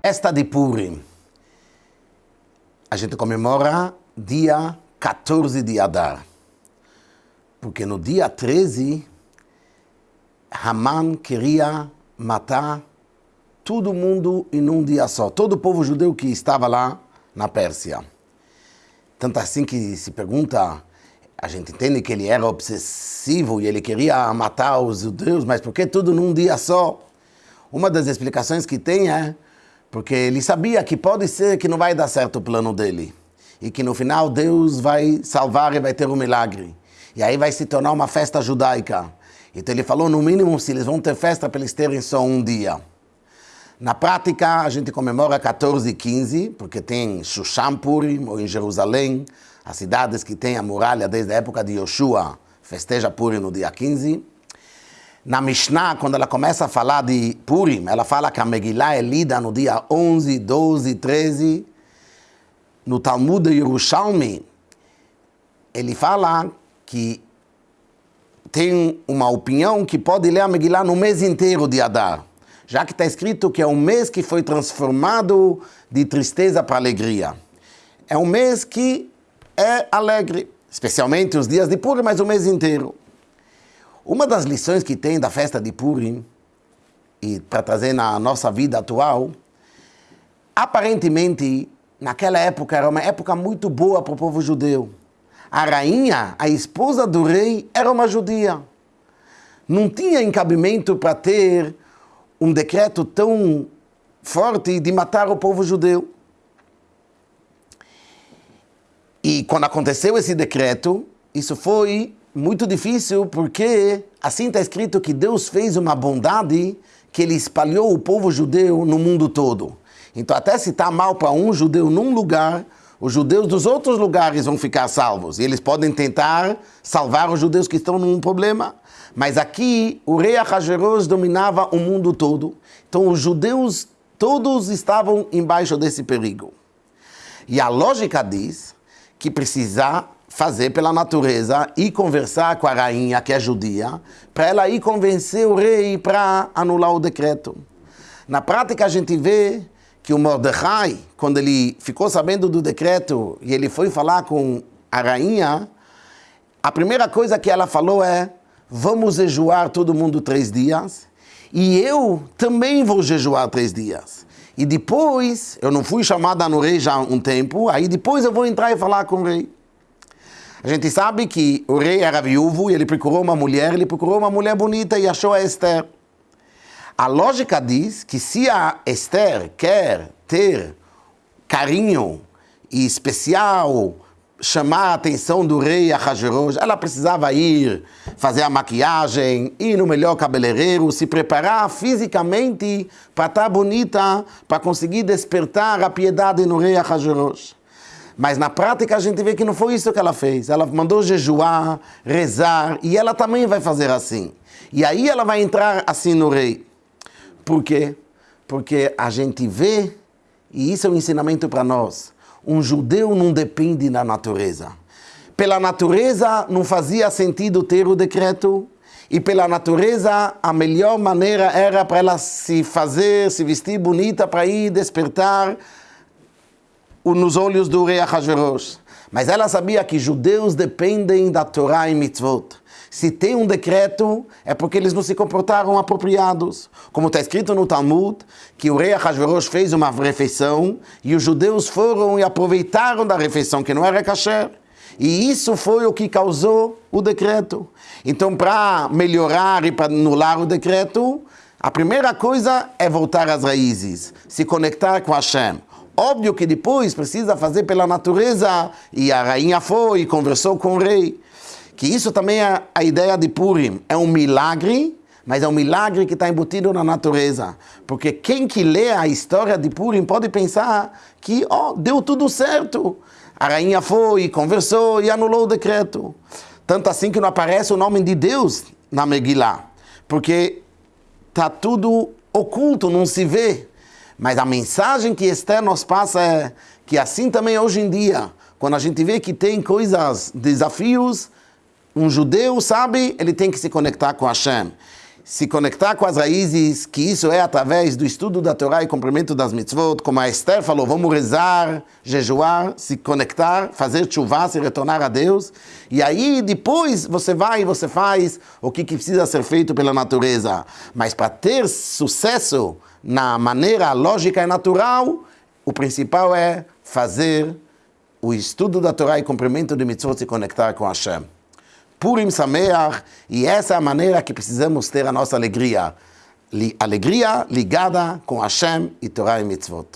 Festa de Purim. A gente comemora dia 14 de Adar. Porque no dia 13, Haman queria matar todo mundo em um dia só. Todo o povo judeu que estava lá na Pérsia. Tanto assim que se pergunta, a gente entende que ele era obsessivo e ele queria matar os judeus, mas por que tudo num dia só? Uma das explicações que tem é porque ele sabia que pode ser que não vai dar certo o plano dele. E que no final Deus vai salvar e vai ter um milagre. E aí vai se tornar uma festa judaica. Então ele falou, no mínimo, se eles vão ter festa para eles terem só um dia. Na prática, a gente comemora 14 e 15, porque tem Shushan Purim, ou em Jerusalém, as cidades que têm a muralha desde a época de Yoshua, festeja Purim no dia 15. Na Mishnah, quando ela começa a falar de Purim, ela fala que a Megillah é lida no dia 11, 12, 13. No Talmud Yerushalmi, ele fala que tem uma opinião que pode ler a Megillah no mês inteiro de Adar, já que está escrito que é um mês que foi transformado de tristeza para alegria. É um mês que é alegre, especialmente os dias de Purim, mas o mês inteiro. Uma das lições que tem da festa de Purim, e para trazer na nossa vida atual, aparentemente, naquela época era uma época muito boa para o povo judeu. A rainha, a esposa do rei, era uma judia. Não tinha encabimento para ter um decreto tão forte de matar o povo judeu. E quando aconteceu esse decreto, isso foi muito difícil porque assim está escrito que Deus fez uma bondade que ele espalhou o povo judeu no mundo todo. Então até se está mal para um judeu num lugar, os judeus dos outros lugares vão ficar salvos. E eles podem tentar salvar os judeus que estão num problema. Mas aqui o rei Ahasverosh dominava o mundo todo. Então os judeus todos estavam embaixo desse perigo. E a lógica diz que precisa fazer pela natureza e conversar com a rainha, que é judia, para ela ir convencer o rei para anular o decreto. Na prática, a gente vê que o Mordecai, quando ele ficou sabendo do decreto e ele foi falar com a rainha, a primeira coisa que ela falou é: vamos jejuar todo mundo três dias e eu também vou jejuar três dias. E depois, eu não fui chamada no rei já há um tempo, aí depois eu vou entrar e falar com o rei. A gente sabe que o rei era viúvo e ele procurou uma mulher, ele procurou uma mulher bonita e achou a Esther. A lógica diz que se a Esther quer ter carinho e especial chamar a atenção do rei Ahasverosh, ela precisava ir fazer a maquiagem, ir no melhor cabeleireiro, se preparar fisicamente para estar tá bonita, para conseguir despertar a piedade no rei Ahasverosh. Mas na prática a gente vê que não foi isso que ela fez. Ela mandou jejuar, rezar, e ela também vai fazer assim. E aí ela vai entrar assim no rei. Por quê? Porque a gente vê, e isso é um ensinamento para nós, um judeu não depende da natureza. Pela natureza não fazia sentido ter o decreto, e pela natureza a melhor maneira era para ela se fazer, se vestir bonita para ir despertar nos olhos do rei Ahasverosh. Mas ela sabia que judeus dependem da Torá e mitzvot. Se tem um decreto, é porque eles não se comportaram apropriados. Como está escrito no Talmud, que o rei Ahasverosh fez uma refeição e os judeus foram e aproveitaram da refeição, que não era kasher. E isso foi o que causou o decreto. Então, para melhorar e para anular o decreto, a primeira coisa é voltar às raízes, se conectar com Hashem. Óbvio que depois precisa fazer pela natureza, e a rainha foi e conversou com o rei que isso também é a ideia de Purim. É um milagre, mas é um milagre que está embutido na natureza. Porque quem que lê a história de Purim pode pensar que oh, deu tudo certo. A rainha foi, conversou e anulou o decreto. Tanto assim que não aparece o nome de Deus na Megillah. Porque está tudo oculto, não se vê. Mas a mensagem que Esther nos passa é que assim também hoje em dia, quando a gente vê que tem coisas, desafios, um judeu sabe, ele tem que se conectar com Hashem. Se conectar com as raízes, que isso é através do estudo da Torá e cumprimento das mitzvot, como a Esther falou, vamos rezar, jejuar, se conectar, fazer chuva, se retornar a Deus, e aí depois você vai e você faz o que, que precisa ser feito pela natureza. Mas para ter sucesso na maneira lógica e natural, o principal é fazer o estudo da Torá e cumprimento de mitzvot se conectar com Hashem. Purim Sameach, e essa é a maneira que precisamos ter a nossa alegria. Alegria ligada com Hashem e Torah e Mitzvot.